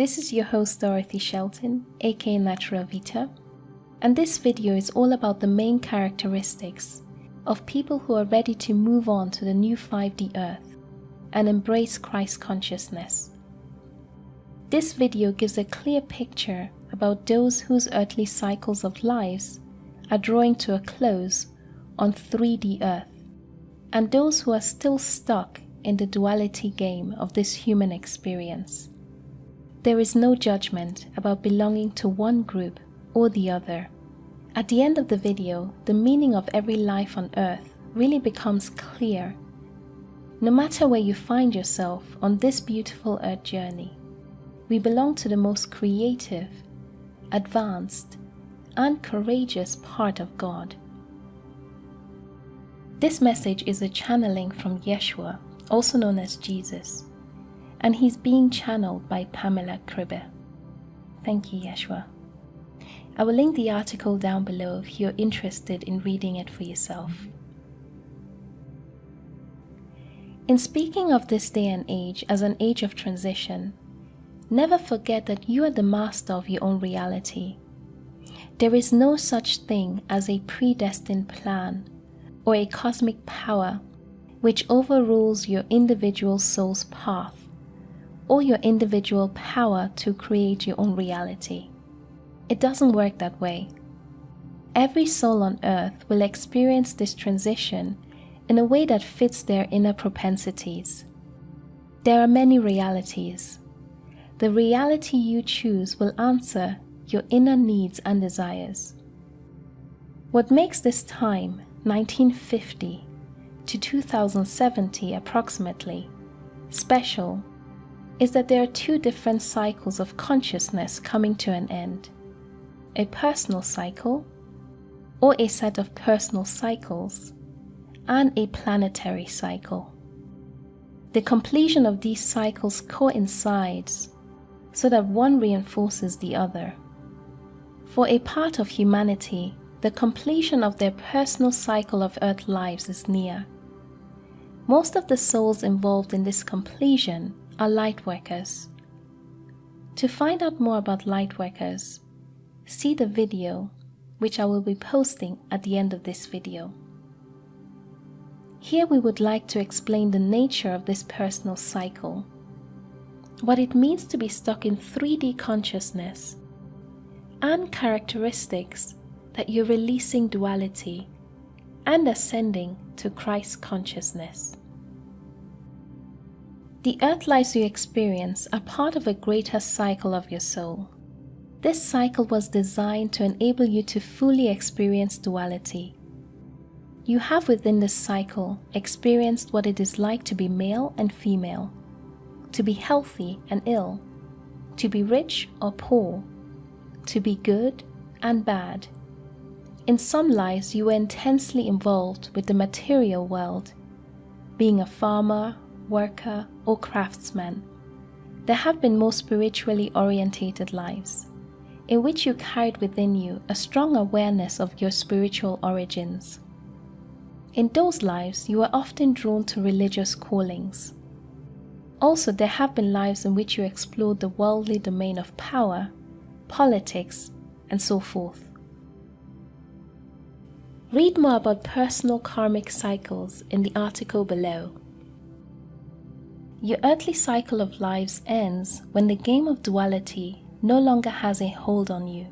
This is your host Dorothy Shelton, aka Natural Vita, and this video is all about the main characteristics of people who are ready to move on to the new 5D Earth and embrace Christ consciousness. This video gives a clear picture about those whose earthly cycles of lives are drawing to a close on 3D Earth, and those who are still stuck in the duality game of this human experience. There is no judgment about belonging to one group or the other. At the end of the video, the meaning of every life on earth really becomes clear. No matter where you find yourself on this beautiful earth journey, we belong to the most creative, advanced, and courageous part of God. This message is a channeling from Yeshua, also known as Jesus, and he's being channeled by Pamela Kribbe. Thank you, Yeshua. I will link the article down below if you're interested in reading it for yourself. In speaking of this day and age as an age of transition, never forget that you are the master of your own reality. There is no such thing as a predestined plan or a cosmic power which overrules your individual soul's path or your individual power to create your own reality. It doesn't work that way. Every soul on earth will experience this transition in a way that fits their inner propensities. There are many realities. The reality you choose will answer your inner needs and desires. What makes this time, 1950 to 2070 approximately, special is that there are two different cycles of consciousness coming to an end a personal cycle, or a set of personal cycles, and a planetary cycle. The completion of these cycles coincides so that one reinforces the other. For a part of humanity, the completion of their personal cycle of Earth lives is near. Most of the souls involved in this completion are lightworkers. To find out more about lightworkers, see the video which I will be posting at the end of this video. Here we would like to explain the nature of this personal cycle, what it means to be stuck in 3D consciousness, and characteristics that you're releasing duality and ascending to Christ consciousness. The earth lives you experience are part of a greater cycle of your soul. This cycle was designed to enable you to fully experience duality. You have within this cycle experienced what it is like to be male and female, to be healthy and ill, to be rich or poor, to be good and bad. In some lives, you were intensely involved with the material world, being a farmer, worker, or craftsman, there have been more spiritually orientated lives, in which you carried within you a strong awareness of your spiritual origins. In those lives, you were often drawn to religious callings. Also, there have been lives in which you explored the worldly domain of power, politics, and so forth. Read more about personal karmic cycles in the article below. Your earthly cycle of lives ends when the game of duality no longer has a hold on you.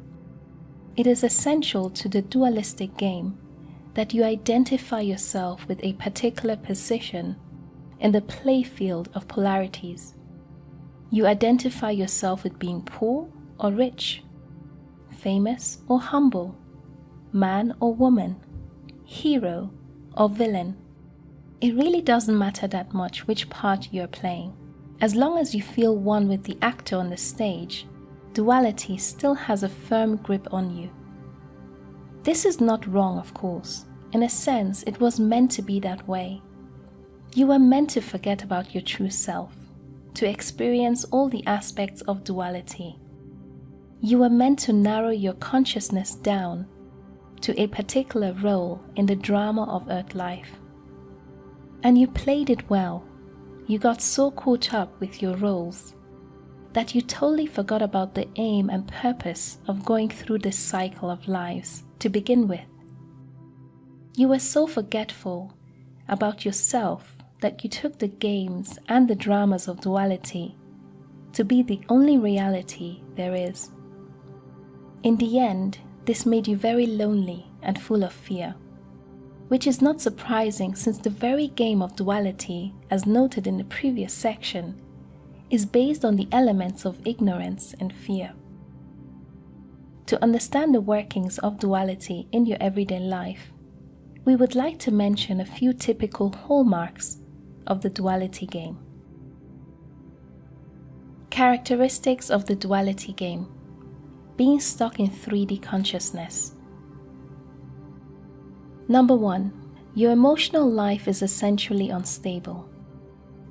It is essential to the dualistic game that you identify yourself with a particular position in the playfield of polarities. You identify yourself with being poor or rich, famous or humble, man or woman, hero or villain it really doesn't matter that much which part you're playing. As long as you feel one with the actor on the stage, duality still has a firm grip on you. This is not wrong, of course. In a sense, it was meant to be that way. You were meant to forget about your true self, to experience all the aspects of duality. You were meant to narrow your consciousness down to a particular role in the drama of earth life. And you played it well. You got so caught up with your roles. that you totally forgot about the aim and purpose of going through this cycle of lives to begin with. You were so forgetful about yourself that you took the games and the dramas of duality to be the only reality there is. In the end, this made you very lonely and full of fear, which is not surprising since the very game of duality, as noted in the previous section, is based on the elements of ignorance and fear. To understand the workings of duality in your everyday life, we would like to mention a few typical hallmarks of the duality game. Characteristics of the duality game being stuck in 3D consciousness. Number one, your emotional life is essentially unstable.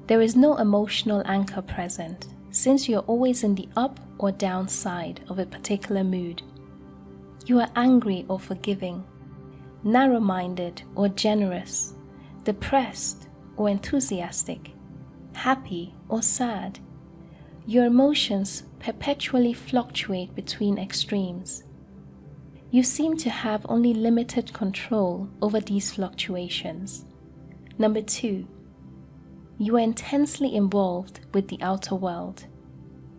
There is no emotional anchor present since you're always in the up or down side of a particular mood. You are angry or forgiving, narrow minded or generous, depressed or enthusiastic, happy or sad. Your emotions perpetually fluctuate between extremes. You seem to have only limited control over these fluctuations. Number two, you are intensely involved with the outer world.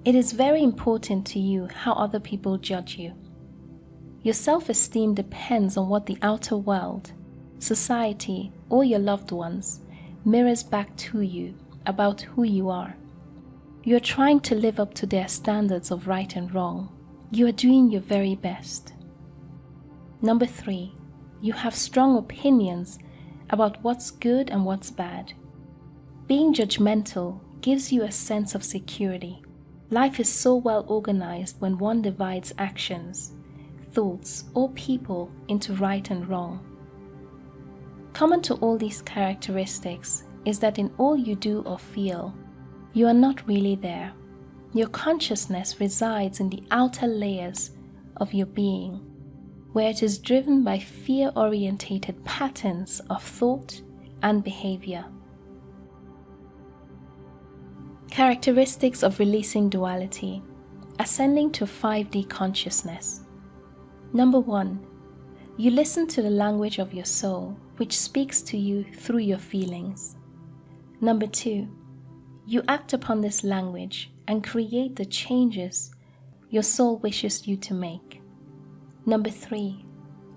It is very important to you how other people judge you. Your self esteem depends on what the outer world, society, or your loved ones mirrors back to you about who you are. You are trying to live up to their standards of right and wrong. You are doing your very best. Number three, you have strong opinions about what's good and what's bad. Being judgmental gives you a sense of security. Life is so well organized when one divides actions, thoughts, or people into right and wrong. Common to all these characteristics is that in all you do or feel, you are not really there. Your consciousness resides in the outer layers of your being, where it is driven by fear orientated patterns of thought and behavior. Characteristics of releasing duality Ascending to 5D consciousness. Number one, you listen to the language of your soul, which speaks to you through your feelings. Number two, you act upon this language and create the changes your soul wishes you to make. Number three,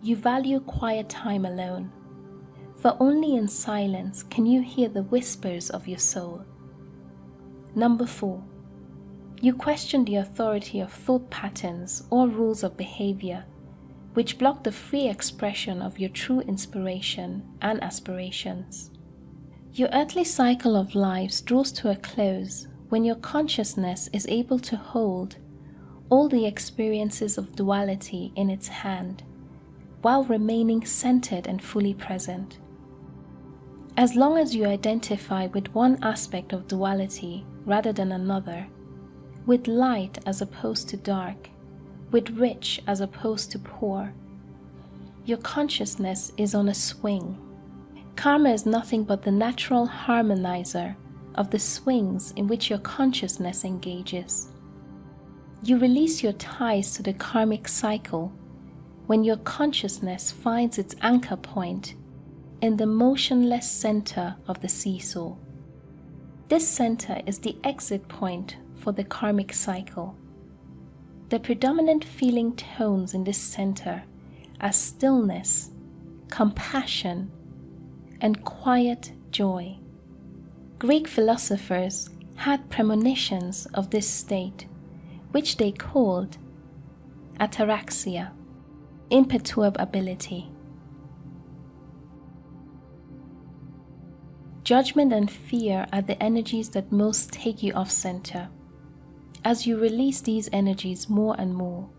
you value quiet time alone, for only in silence can you hear the whispers of your soul. Number four, you question the authority of thought patterns or rules of behavior which block the free expression of your true inspiration and aspirations. Your earthly cycle of lives draws to a close when your consciousness is able to hold all the experiences of duality in its hand while remaining centered and fully present. As long as you identify with one aspect of duality rather than another, with light as opposed to dark, with rich as opposed to poor, your consciousness is on a swing. Karma is nothing but the natural harmonizer of the swings in which your consciousness engages. You release your ties to the karmic cycle when your consciousness finds its anchor point in the motionless center of the seesaw. This center is the exit point for the karmic cycle. The predominant feeling tones in this center are stillness, compassion, and quiet joy. Greek philosophers had premonitions of this state, which they called ataraxia, imperturbability. Judgment and fear are the energies that most take you off center. As you release these energies more and more,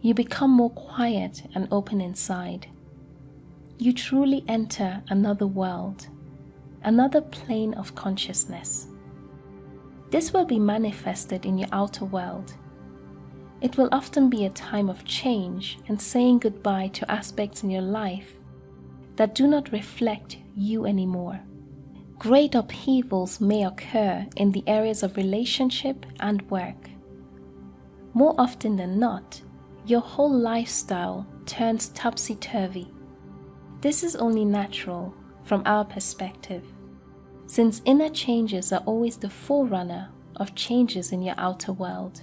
you become more quiet and open inside. You truly enter another world, another plane of consciousness. This will be manifested in your outer world. It will often be a time of change and saying goodbye to aspects in your life that do not reflect you anymore. Great upheavals may occur in the areas of relationship and work, more often than not, your whole lifestyle turns topsy turvy. This is only natural from our perspective, since inner changes are always the forerunner of changes in your outer world.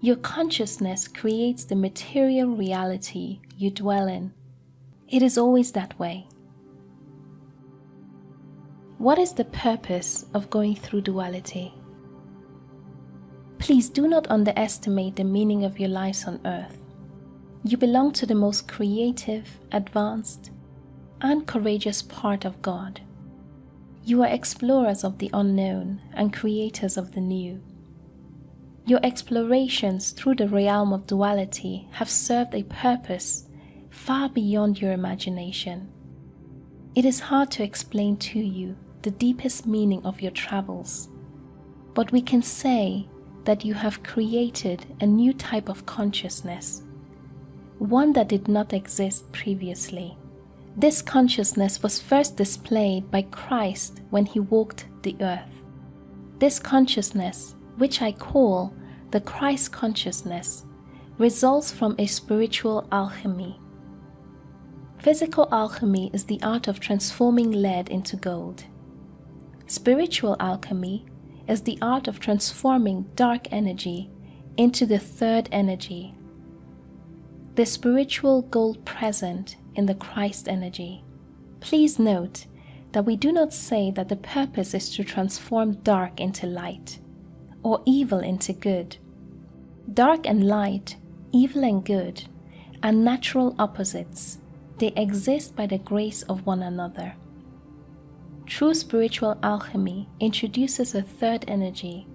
Your consciousness creates the material reality you dwell in. It is always that way. What is the purpose of going through duality? Please do not underestimate the meaning of your lives on earth. You belong to the most creative, advanced, and courageous part of God. You are explorers of the unknown and creators of the new. Your explorations through the realm of duality have served a purpose far beyond your imagination. It is hard to explain to you the deepest meaning of your travels, but we can say that you have created a new type of consciousness, one that did not exist previously. This consciousness was first displayed by Christ when he walked the earth. This consciousness, which I call the Christ consciousness, results from a spiritual alchemy. Physical alchemy is the art of transforming lead into gold. Spiritual alchemy is the art of transforming dark energy into the third energy, the spiritual gold present in the Christ energy. Please note that we do not say that the purpose is to transform dark into light or evil into good. Dark and light, evil and good, are natural opposites. They exist by the grace of one another. True spiritual alchemy introduces a third energy,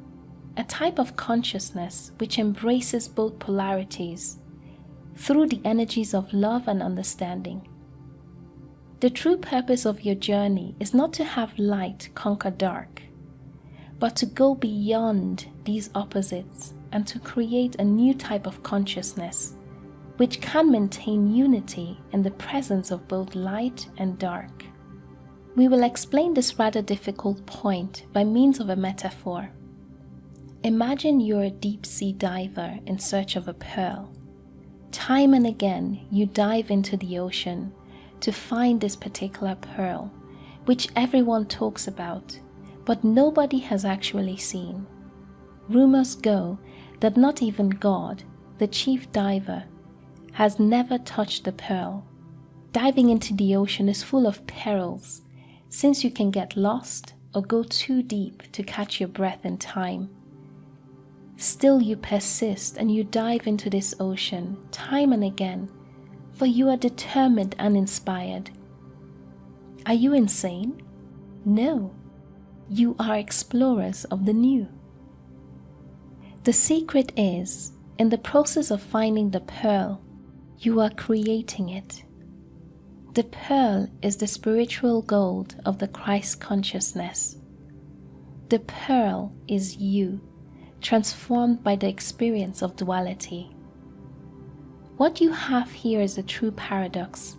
a type of consciousness which embraces both polarities through the energies of love and understanding. The true purpose of your journey is not to have light conquer dark, but to go beyond these opposites and to create a new type of consciousness which can maintain unity in the presence of both light and dark. We will explain this rather difficult point by means of a metaphor. Imagine you're a deep sea diver in search of a pearl. Time and again, you dive into the ocean to find this particular pearl, which everyone talks about, but nobody has actually seen. Rumors go that not even God, the chief diver, has never touched the pearl. Diving into the ocean is full of perils, since you can get lost or go too deep to catch your breath in time. Still, you persist and you dive into this ocean time and again, for you are determined and inspired. Are you insane? No, you are explorers of the new. The secret is, in the process of finding the pearl, you are creating it. The pearl is the spiritual gold of the Christ consciousness. The pearl is you transformed by the experience of duality. What you have here is a true paradox.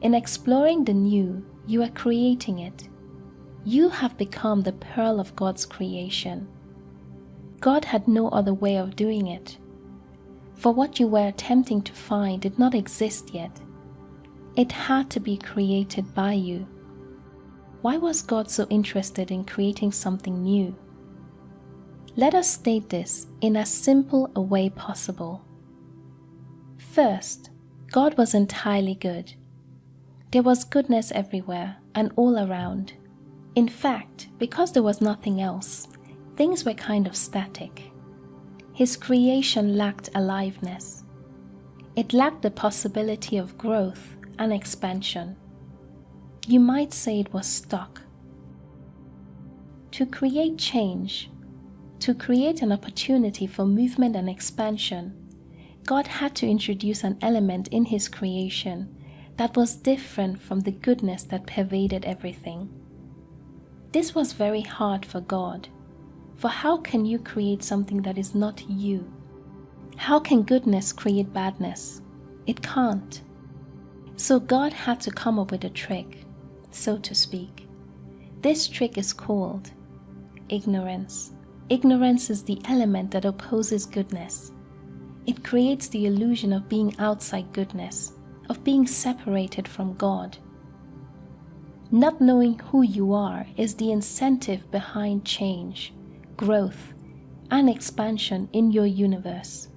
In exploring the new, you are creating it. You have become the pearl of God's creation. God had no other way of doing it. For what you were attempting to find did not exist yet. It had to be created by you. Why was God so interested in creating something new? Let us state this in as simple a way possible. First, God was entirely good. There was goodness everywhere and all around. In fact, because there was nothing else, things were kind of static. His creation lacked aliveness. It lacked the possibility of growth and expansion. You might say it was stuck. To create change, to create an opportunity for movement and expansion, God had to introduce an element in His creation that was different from the goodness that pervaded everything. This was very hard for God, for how can you create something that is not you? How can goodness create badness? It can't. So God had to come up with a trick, so to speak. This trick is called ignorance Ignorance is the element that opposes goodness. It creates the illusion of being outside goodness, of being separated from God. Not knowing who you are is the incentive behind change, growth, and expansion in your universe.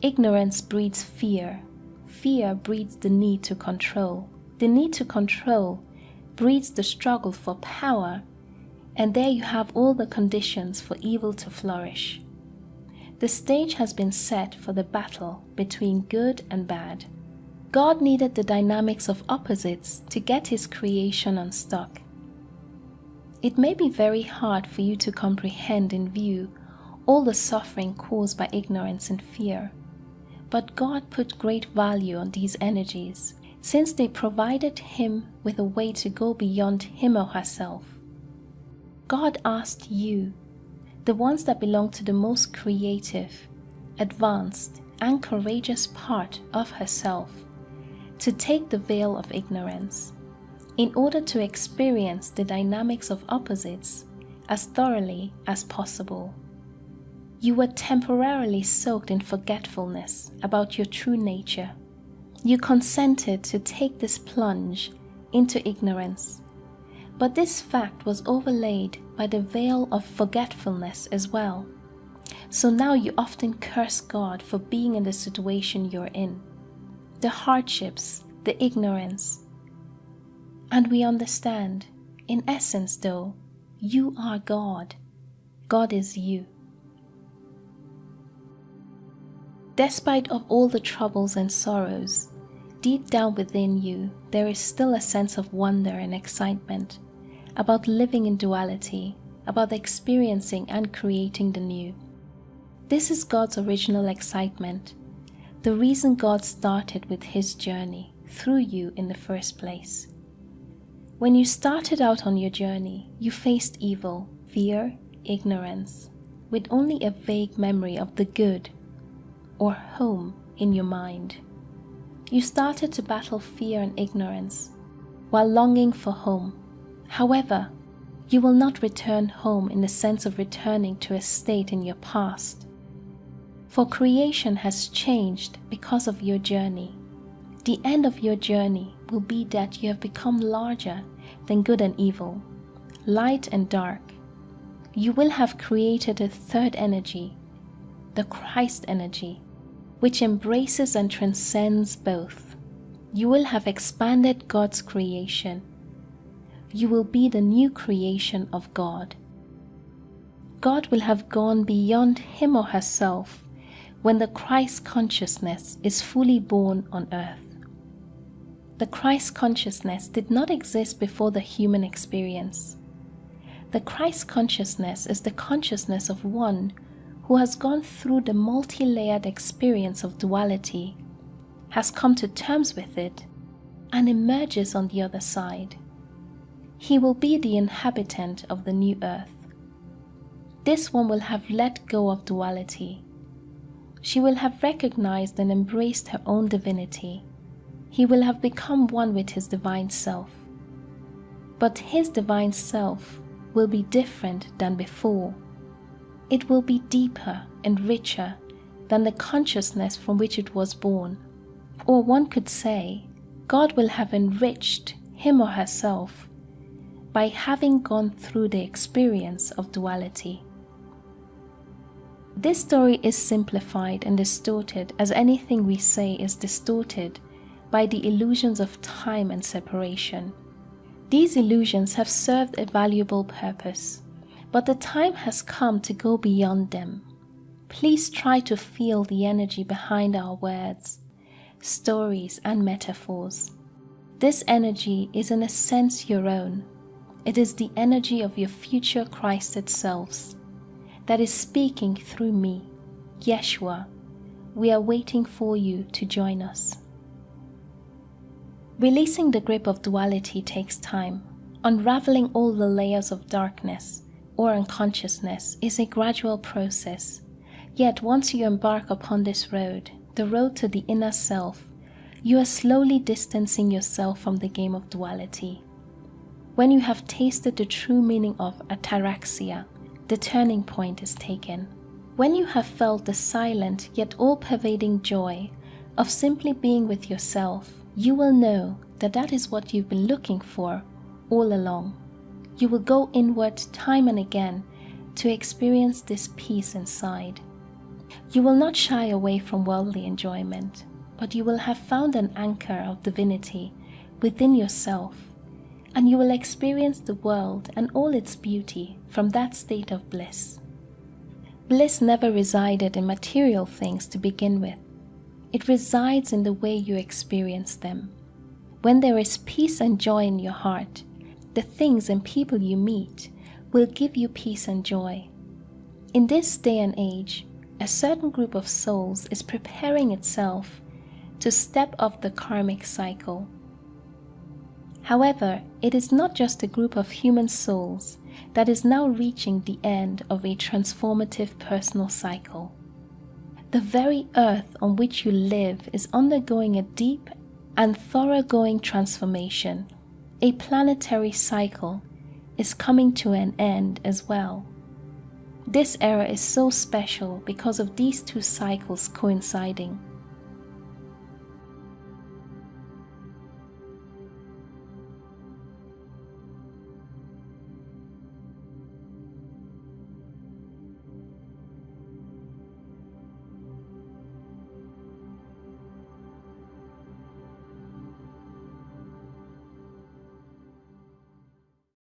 Ignorance breeds fear. Fear breeds the need to control. The need to control breeds the struggle for power and there you have all the conditions for evil to flourish. The stage has been set for the battle between good and bad. God needed the dynamics of opposites to get his creation unstuck. It may be very hard for you to comprehend in view all the suffering caused by ignorance and fear, but God put great value on these energies since they provided him with a way to go beyond him or herself God asked you, the ones that belong to the most creative, advanced, and courageous part of herself, to take the veil of ignorance in order to experience the dynamics of opposites as thoroughly as possible. You were temporarily soaked in forgetfulness about your true nature. You consented to take this plunge into ignorance but this fact was overlaid by the veil of forgetfulness as well. So now you often curse God for being in the situation you're in, the hardships, the ignorance. And we understand, in essence though, you are God. God is you. Despite of all the troubles and sorrows, deep down within you, there is still a sense of wonder and excitement about living in duality, about experiencing and creating the new. This is God's original excitement, the reason God started with His journey through you in the first place. When you started out on your journey, you faced evil, fear, ignorance, with only a vague memory of the good or home in your mind. You started to battle fear and ignorance while longing for home However, you will not return home in the sense of returning to a state in your past. For creation has changed because of your journey. The end of your journey will be that you have become larger than good and evil, light and dark. You will have created a third energy, the Christ energy, which embraces and transcends both. You will have expanded God's creation you will be the new creation of God. God will have gone beyond him or herself when the Christ consciousness is fully born on earth. The Christ consciousness did not exist before the human experience. The Christ consciousness is the consciousness of one who has gone through the multi layered experience of duality, has come to terms with it, and emerges on the other side. He will be the inhabitant of the new earth. This one will have let go of duality. She will have recognized and embraced her own divinity. He will have become one with his divine self. But his divine self will be different than before. It will be deeper and richer than the consciousness from which it was born. Or one could say, God will have enriched him or herself by having gone through the experience of duality. This story is simplified and distorted as anything we say is distorted by the illusions of time and separation. These illusions have served a valuable purpose, but the time has come to go beyond them. Please try to feel the energy behind our words, stories, and metaphors. This energy is in a sense your own, it is the energy of your future Christed selves that is speaking through me, Yeshua. We are waiting for you to join us. Releasing the grip of duality takes time. Unraveling all the layers of darkness or unconsciousness is a gradual process. Yet, once you embark upon this road, the road to the inner self, you are slowly distancing yourself from the game of duality when you have tasted the true meaning of ataraxia, the turning point is taken. When you have felt the silent yet all pervading joy of simply being with yourself, you will know that that is what you've been looking for all along. You will go inward time and again to experience this peace inside. You will not shy away from worldly enjoyment, but you will have found an anchor of divinity within yourself, and you will experience the world and all its beauty from that state of bliss. Bliss never resided in material things to begin with. It resides in the way you experience them. When there is peace and joy in your heart, the things and people you meet will give you peace and joy. In this day and age, a certain group of souls is preparing itself to step off the karmic cycle. However, it is not just a group of human souls that is now reaching the end of a transformative personal cycle. The very earth on which you live is undergoing a deep and thoroughgoing transformation. A planetary cycle is coming to an end as well. This era is so special because of these two cycles coinciding.